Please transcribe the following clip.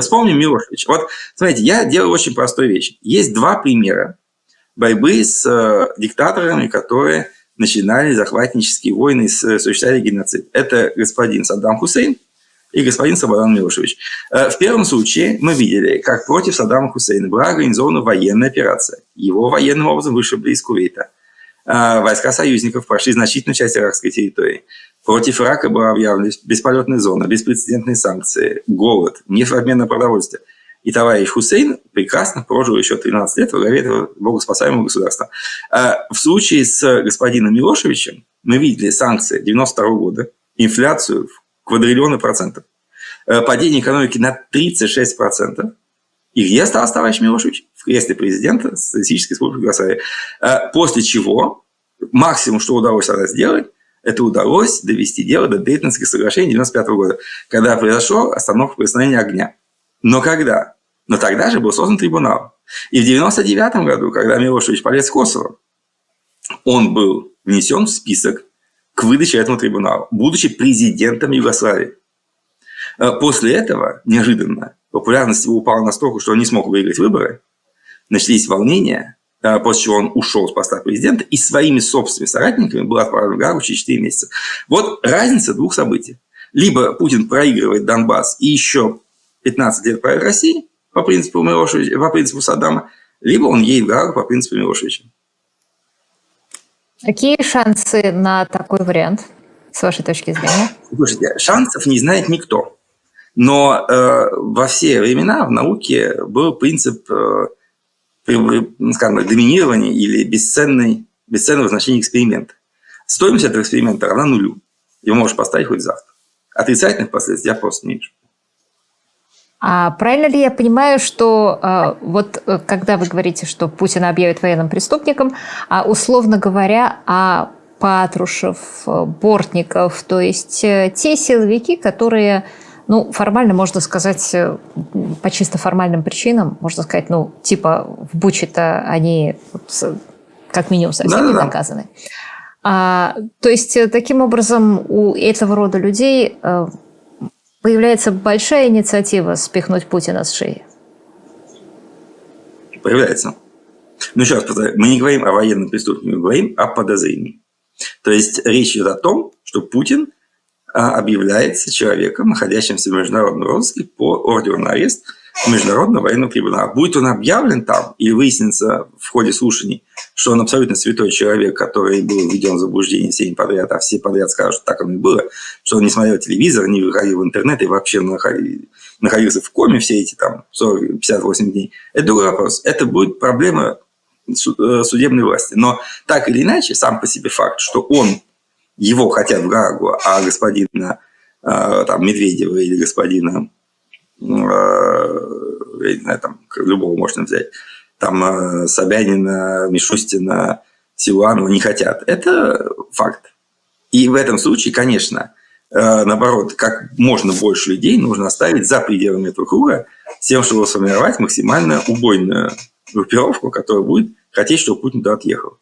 вспомним Милошевич. Вот, смотрите, я делаю очень простую вещь. Есть два примера борьбы с э, диктаторами, которые начинали захватнические войны и осуществляли геноцид. Это господин Саддам Хусейн и господин Слободан Милошевич. Э, в первом случае мы видели, как против Саддама Хусейна была организована военная операция. Его военным образом вышибли из Кувейта. Э, войска союзников прошли значительную часть иракской территории. Против Ирака была объявлена бесполетная зона, беспрецедентные санкции, голод, на продовольствие. И товарищ Хусейн прекрасно прожил еще 13 лет во главе этого богоспасаемого государства. А в случае с господином Милошевичем мы видели санкции 92 года, инфляцию в квадриллионы процентов, э, падение экономики на 36 процентов. И где остался товарищ Милошевич? В кресле президента Социалистической Республики Югославия. Э, после чего максимум, что удалось тогда сделать, это удалось довести дело до Дейтонских соглашений 1995 года, когда произошла остановка прикосновения огня. Но когда? Но тогда же был создан трибунал. И в 1999 году, когда Милошевич полез в Косово, он был внесен в список к выдаче этому трибуналу, будучи президентом Югославии. Э, после этого, неожиданно, популярность его упала настолько, что он не смог выиграть выборы, начались волнения, после чего он ушел с поста президента и своими собственными соратниками был отправлен в Гагу через 4 месяца. Вот разница двух событий. Либо Путин проигрывает Донбасс и еще 15 лет правит России по принципу Милошевича, по принципу Саддама, либо он едет в Гаагу по принципу Милошевича. Какие шансы на такой вариант, с вашей точки зрения? Слушайте, шансов не знает никто. Но э, во все времена в науке был принцип, э, скажем, доминирования или бесценной, бесценного значения эксперимента. Стоимость этого эксперимента равна нулю. Его можешь поставить хоть завтра. Отрицательных последствий я просто не вижу. А правильно ли я понимаю, что а, вот э, когда вы говорите, что Путин объявит военным преступником, а условно говоря, а Патрушев, Бортников, то есть э, те силовики, которые, ну, формально можно сказать, э, по чисто формальным причинам, можно сказать, ну, типа в Буче-то они как минимум совсем не наказаны. А, то есть таким образом у этого рода людей появляется большая инициатива спихнуть Путина с шеи? Появляется. Ну, еще раз повторяю, мы не говорим о военном преступлении, мы говорим о подозрении. То есть речь идет о том, что Путин объявляется человеком, находящимся в международном розыске по ордеру на арест Международного военного трибунала. Будет он объявлен там или выяснится в ходе слушаний, что он абсолютно святой человек, который был введен в заблуждение всеми подряд, а все подряд скажут, что так оно и было, что он не смотрел телевизор, не выходил в интернет и вообще находился в коме все эти там 40, 58 дней. Это другой вопрос. Это будет проблема э, судебной власти. Но так или иначе, сам по себе факт, что он, его хотят в Гаагу, а господина э, там, Медведева или господина э, я не знаю, там, любого можно взять, там э, Собянина, Мишустина, Силуанова не хотят. Это факт. И в этом случае, конечно, наоборот, как можно больше людей нужно оставить за пределами этого круга, с тем, чтобы сформировать максимально убойную группировку, которая будет хотеть, чтобы Путин туда отъехал.